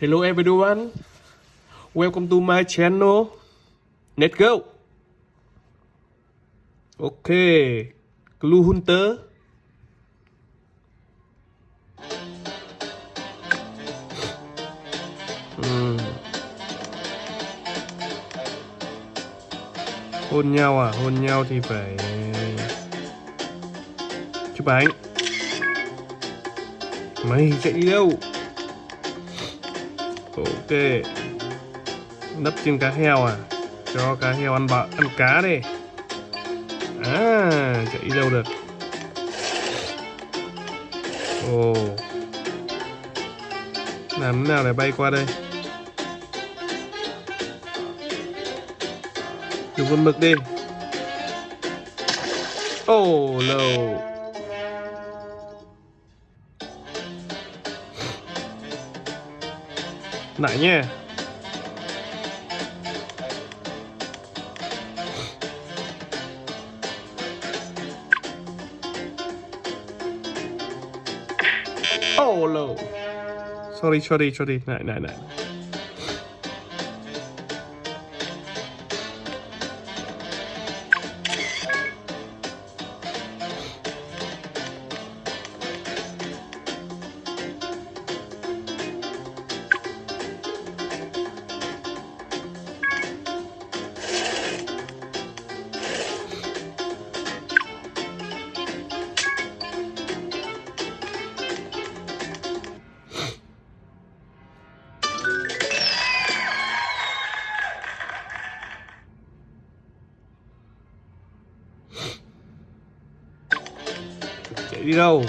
Hello everyone. Welcome to my channel. Let's go. Okay. Clue Hunter. Hmm. Hôn nhau à? Hôn nhau thì phải chụp ảnh. Mày chạy đi đâu? Ok. Nấp trên cá heo à? Cho cá heo ăn bạ, ăn cá đi. À chạy đi đâu được? Ồ. Làm thế nào để bay qua đây? Dùng con mực đi. Ồ lâu. no. Nha Oh no Sorry sorry sorry. Nãy nãy nãy đi đâu?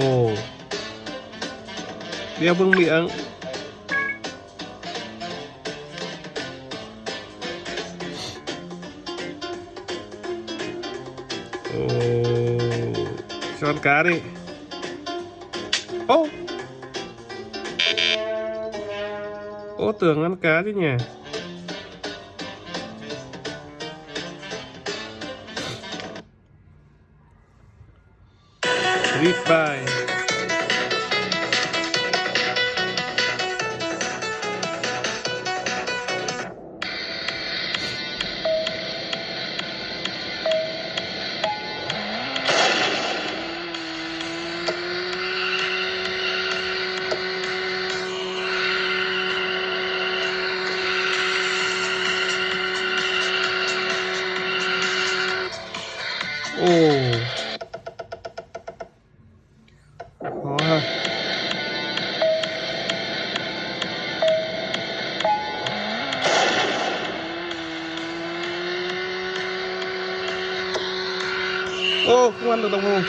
Ồ. Đeo vương miệng. Ồ. Cho ăn cá đi. Ô. Ô, tưởng ăn cá chứ nhỉ? Goodbye. Ồ ô không ăn được đồng hồ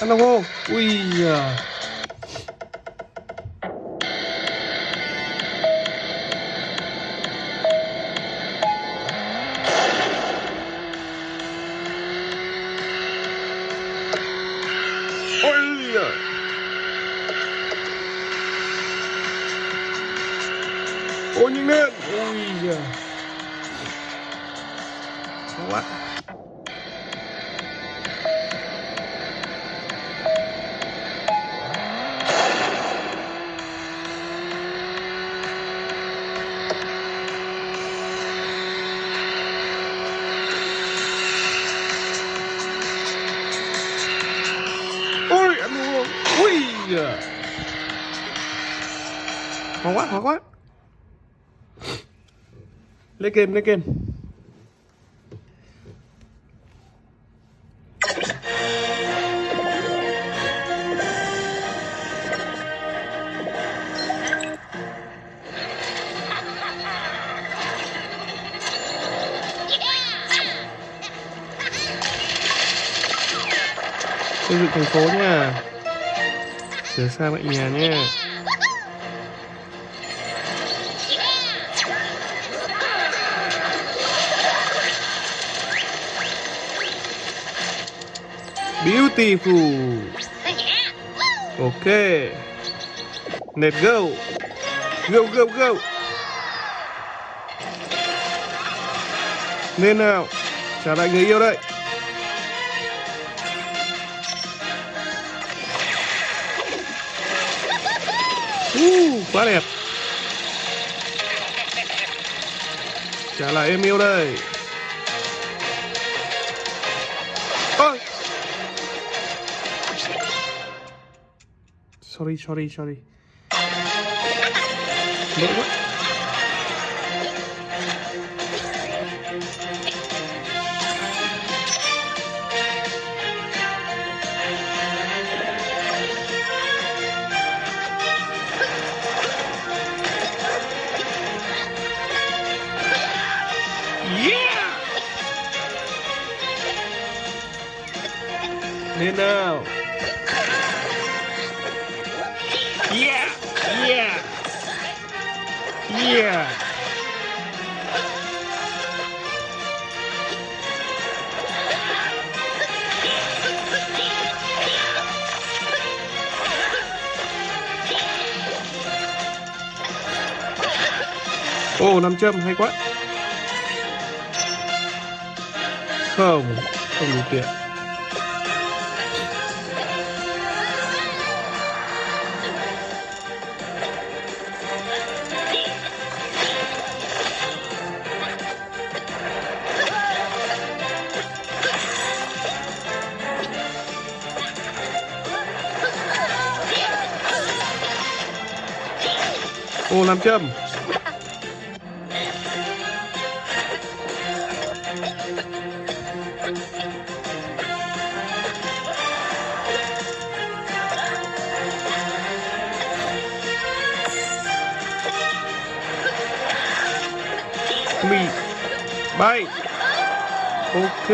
ăn ôi nhanh lên ui khó quá ôi ăn luôn. Ui. Da khó quá khó quá lấy kem lấy kem xây dựng thành phố nha. Sửa sang lại nhà nha. Beautiful. Ok. Let's go. Go, go, go. Lên nào. Trả lại người yêu đây. Uh, quá đẹp. Trả lại em yêu đây. Ôi. Sorry sorry sorry lỗi quá Yeah! Lên Yeah! Ồ, nam châm hay quá. Không, không đủ tiền. Ô nam châm. Mì. Bay. Ok.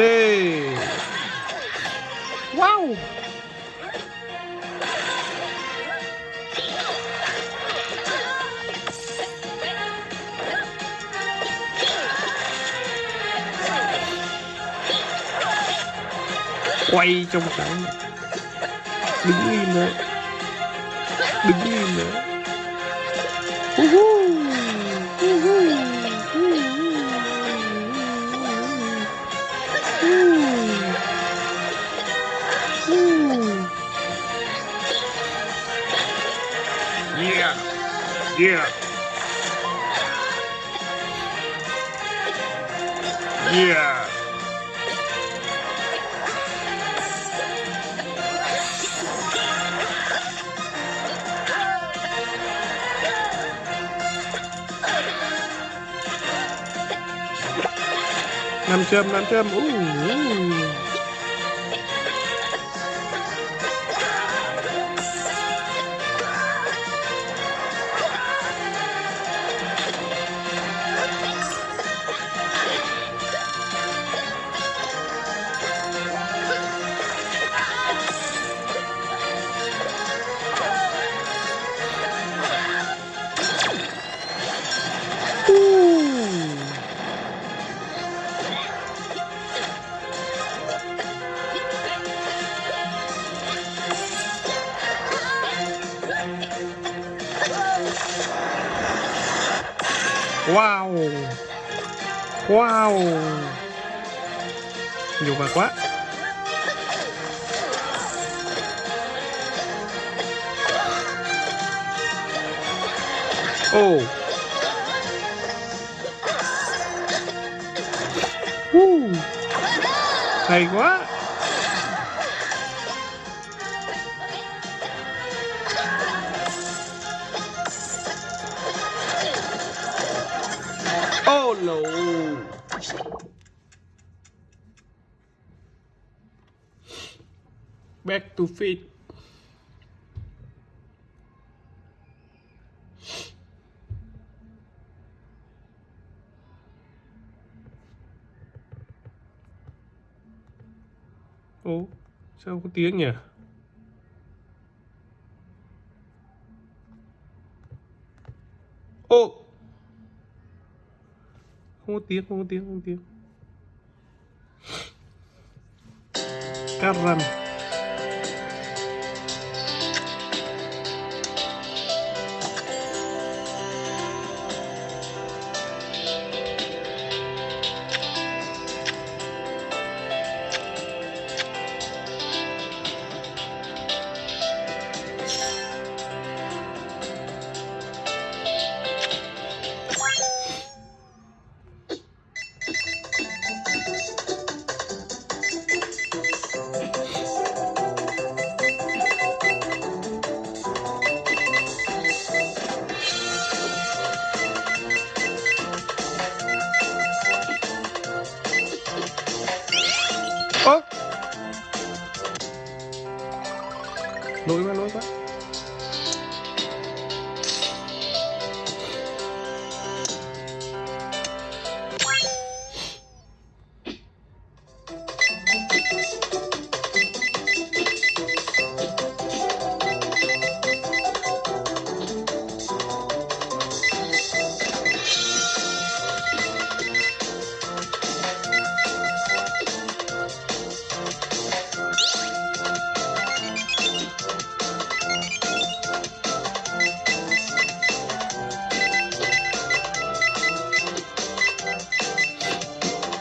Quay trong cái Đứng im đấy Đứng im đấy Uhu. Uhu. Yeah. Yeah. Yeah. Nam châm, nam châm. Uh, uh. Ooh. Wow. Nhiều bạc quá. Ồ. Woo. Hay quá. Oh no Back to feed Ô, sao có tiếng nhỉ? Ô! Không có tiếng, không có tiếng, không có tiếng. Cắt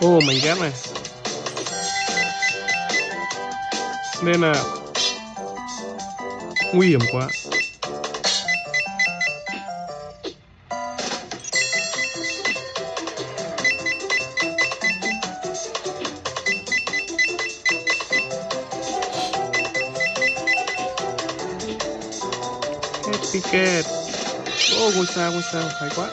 ô mình ghép này. Nên là nguy hiểm quá. Hết Cat Ô, ngôi sao, ngôi sao, hay quá.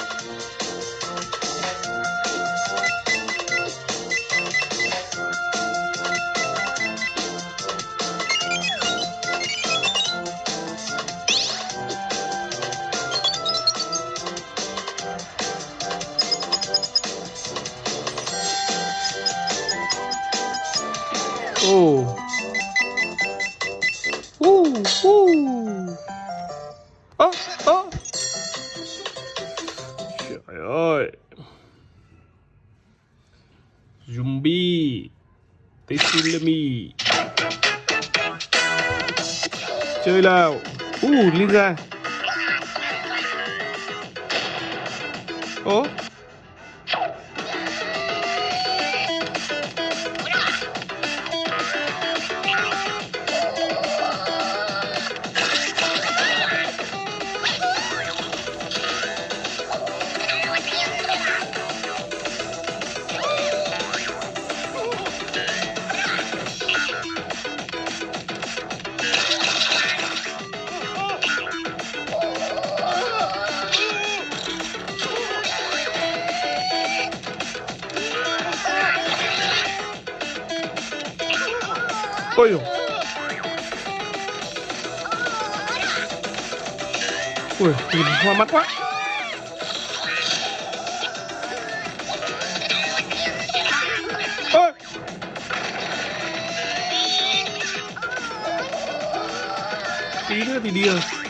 Ô Uh, uh Ơ, ơ. Trời ơi. Zombie. Tessillami Chơi nào. Uh, lên ra Oh. Ôi dồi Ui, nhìn hoa mắt quá Ôi Tí nữa thì đi rồi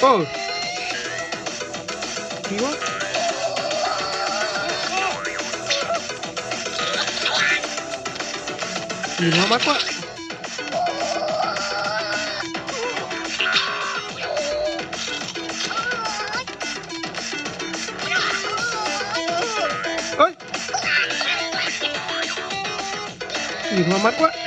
Ồ. Kỳ quá. Nhìn nó mắt quá. Ôi. Nhìn hoa mắt quá.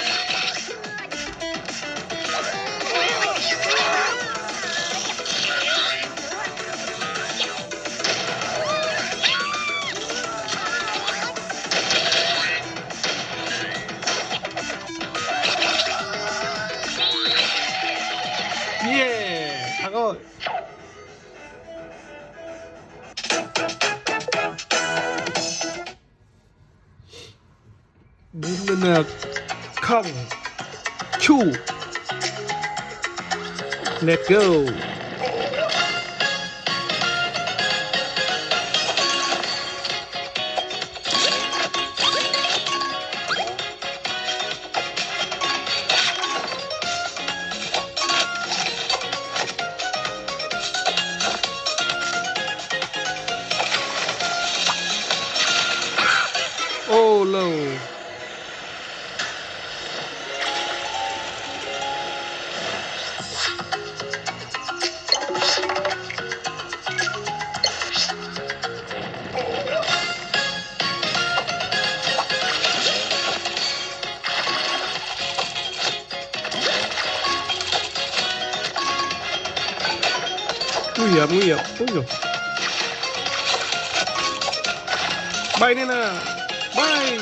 Let's go hiểm nguy hiểm. Ui dồi. Bay lên nào. Bay.